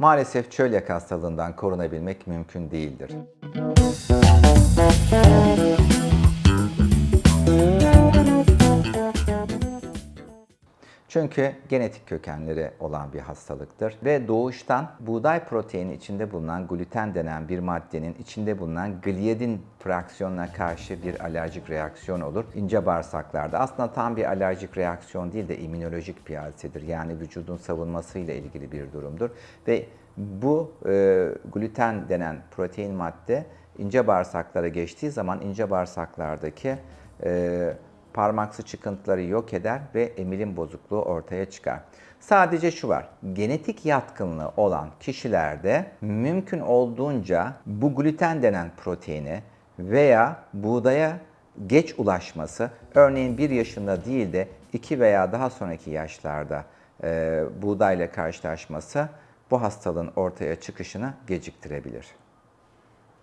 maalesef çölyak hastalığından korunabilmek mümkün değildir. Çünkü genetik kökenleri olan bir hastalıktır ve doğuştan buğday proteini içinde bulunan gluten denen bir maddenin içinde bulunan gliadin fraksiyonuna karşı bir alerjik reaksiyon olur ince bağırsaklarda. Aslında tam bir alerjik reaksiyon değil de immünolojik bir hadisedir. Yani vücudun savunmasıyla ilgili bir durumdur ve bu e, gluten denen protein madde ince bağırsaklara geçtiği zaman ince bağırsaklardaki e, parmaksı çıkıntıları yok eder ve emilim bozukluğu ortaya çıkar. Sadece şu var, genetik yatkınlığı olan kişilerde mümkün olduğunca bu gluten denen proteini veya buğdaya geç ulaşması, örneğin 1 yaşında değil de 2 veya daha sonraki yaşlarda e, buğdayla karşılaşması bu hastalığın ortaya çıkışını geciktirebilir.